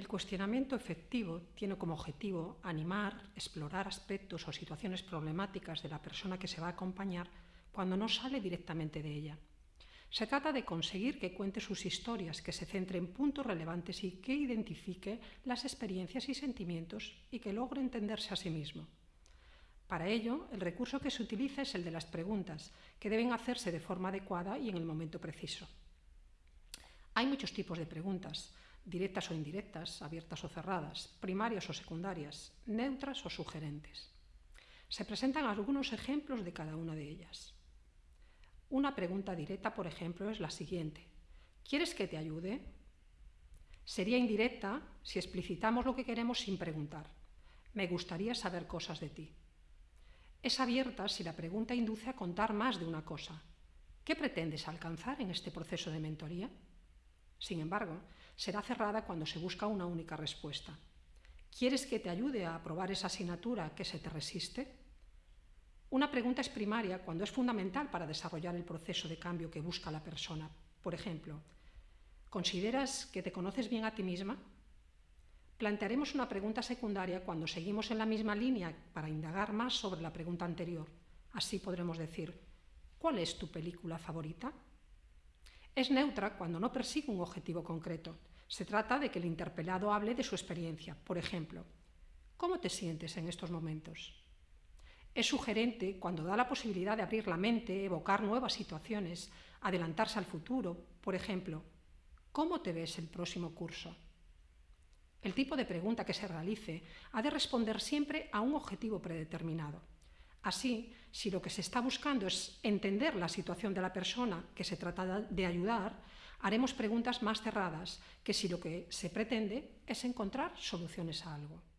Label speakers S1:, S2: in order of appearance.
S1: El cuestionamiento efectivo tiene como objetivo animar, explorar aspectos o situaciones problemáticas de la persona que se va a acompañar cuando no sale directamente de ella. Se trata de conseguir que cuente sus historias, que se centre en puntos relevantes y que identifique las experiencias y sentimientos y que logre entenderse a sí mismo. Para ello, el recurso que se utiliza es el de las preguntas, que deben hacerse de forma adecuada y en el momento preciso. Hay muchos tipos de preguntas, directas o indirectas, abiertas o cerradas, primarias o secundarias, neutras o sugerentes. Se presentan algunos ejemplos de cada una de ellas. Una pregunta directa, por ejemplo, es la siguiente. ¿Quieres que te ayude? Sería indirecta si explicitamos lo que queremos sin preguntar. Me gustaría saber cosas de ti. Es abierta si la pregunta induce a contar más de una cosa. ¿Qué pretendes alcanzar en este proceso de mentoría? Sin embargo, será cerrada cuando se busca una única respuesta. ¿Quieres que te ayude a aprobar esa asignatura que se te resiste? Una pregunta es primaria cuando es fundamental para desarrollar el proceso de cambio que busca la persona. Por ejemplo, ¿consideras que te conoces bien a ti misma? Plantearemos una pregunta secundaria cuando seguimos en la misma línea para indagar más sobre la pregunta anterior. Así podremos decir, ¿cuál es tu película favorita? Es neutra cuando no persigue un objetivo concreto, se trata de que el interpelado hable de su experiencia. Por ejemplo, ¿cómo te sientes en estos momentos? Es sugerente cuando da la posibilidad de abrir la mente, evocar nuevas situaciones, adelantarse al futuro. Por ejemplo, ¿cómo te ves el próximo curso? El tipo de pregunta que se realice ha de responder siempre a un objetivo predeterminado. Así, si lo que se está buscando es entender la situación de la persona que se trata de ayudar, haremos preguntas más cerradas que si lo que se pretende es encontrar soluciones a algo.